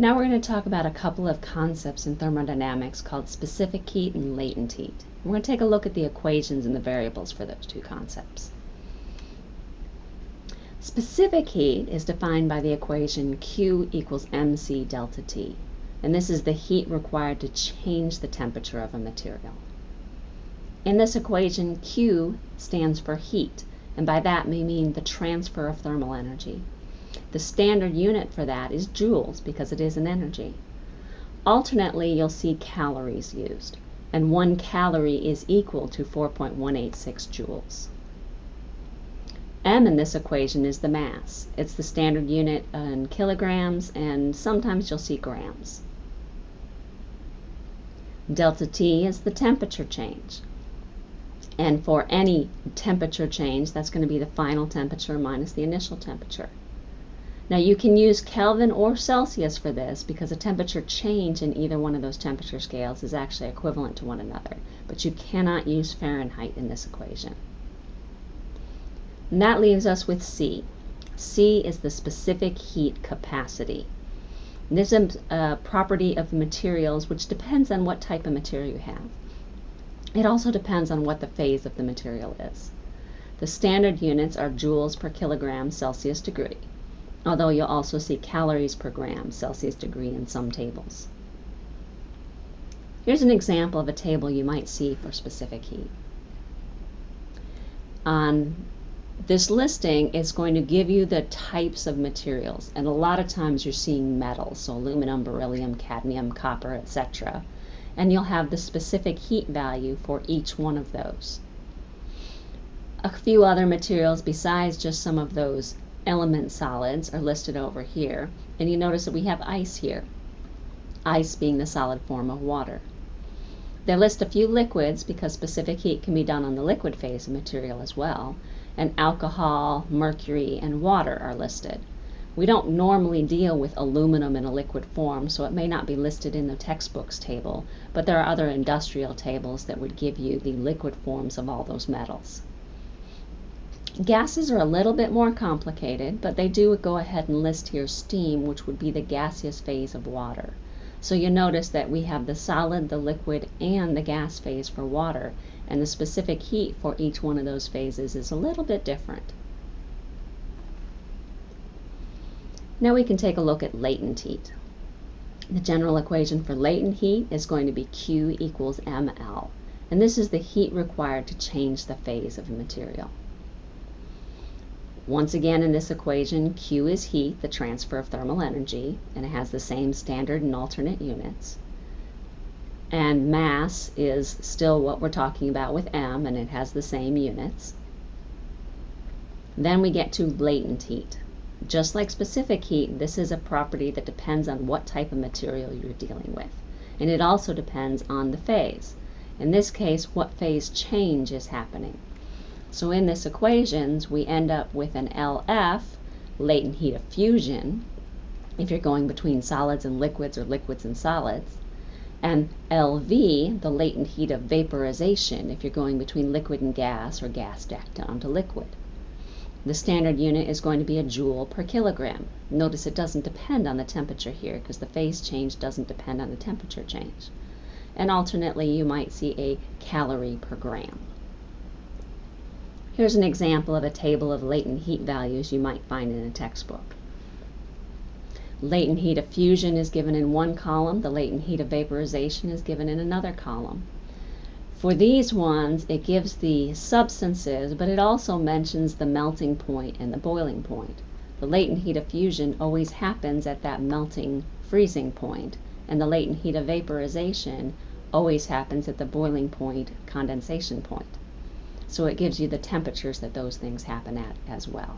Now we're going to talk about a couple of concepts in thermodynamics called specific heat and latent heat. We're going to take a look at the equations and the variables for those two concepts. Specific heat is defined by the equation Q equals mc delta T, and this is the heat required to change the temperature of a material. In this equation, Q stands for heat, and by that we mean the transfer of thermal energy. The standard unit for that is joules because it is an energy. Alternately, you'll see calories used, and one calorie is equal to 4.186 joules. M in this equation is the mass. It's the standard unit in kilograms, and sometimes you'll see grams. Delta T is the temperature change. And for any temperature change, that's going to be the final temperature minus the initial temperature. Now you can use Kelvin or Celsius for this because a temperature change in either one of those temperature scales is actually equivalent to one another, but you cannot use Fahrenheit in this equation. And that leaves us with C. C is the specific heat capacity. This is a property of materials which depends on what type of material you have. It also depends on what the phase of the material is. The standard units are joules per kilogram Celsius degree, although you'll also see calories per gram Celsius degree in some tables. Here's an example of a table you might see for specific heat. On this listing it's going to give you the types of materials, and a lot of times you're seeing metals, so aluminum, beryllium, cadmium, copper, etc and you'll have the specific heat value for each one of those. A few other materials besides just some of those element solids are listed over here, and you notice that we have ice here, ice being the solid form of water. They list a few liquids because specific heat can be done on the liquid phase of material as well, and alcohol, mercury, and water are listed. We don't normally deal with aluminum in a liquid form, so it may not be listed in the textbooks table, but there are other industrial tables that would give you the liquid forms of all those metals. Gases are a little bit more complicated, but they do go ahead and list here steam, which would be the gaseous phase of water. So you notice that we have the solid, the liquid, and the gas phase for water, and the specific heat for each one of those phases is a little bit different. Now we can take a look at latent heat. The general equation for latent heat is going to be Q equals mL, and this is the heat required to change the phase of a material. Once again in this equation, Q is heat, the transfer of thermal energy, and it has the same standard and alternate units. And mass is still what we're talking about with M, and it has the same units. Then we get to latent heat. Just like specific heat, this is a property that depends on what type of material you're dealing with. And it also depends on the phase. In this case, what phase change is happening. So in this equations, we end up with an LF, latent heat of fusion, if you're going between solids and liquids or liquids and solids, and LV, the latent heat of vaporization, if you're going between liquid and gas or gas back down to liquid. The standard unit is going to be a joule per kilogram. Notice it doesn't depend on the temperature here because the phase change doesn't depend on the temperature change. And alternately, you might see a calorie per gram. Here's an example of a table of latent heat values you might find in a textbook. Latent heat of fusion is given in one column, the latent heat of vaporization is given in another column. For these ones, it gives the substances, but it also mentions the melting point and the boiling point. The latent heat of fusion always happens at that melting freezing point, and the latent heat of vaporization always happens at the boiling point condensation point. So it gives you the temperatures that those things happen at as well.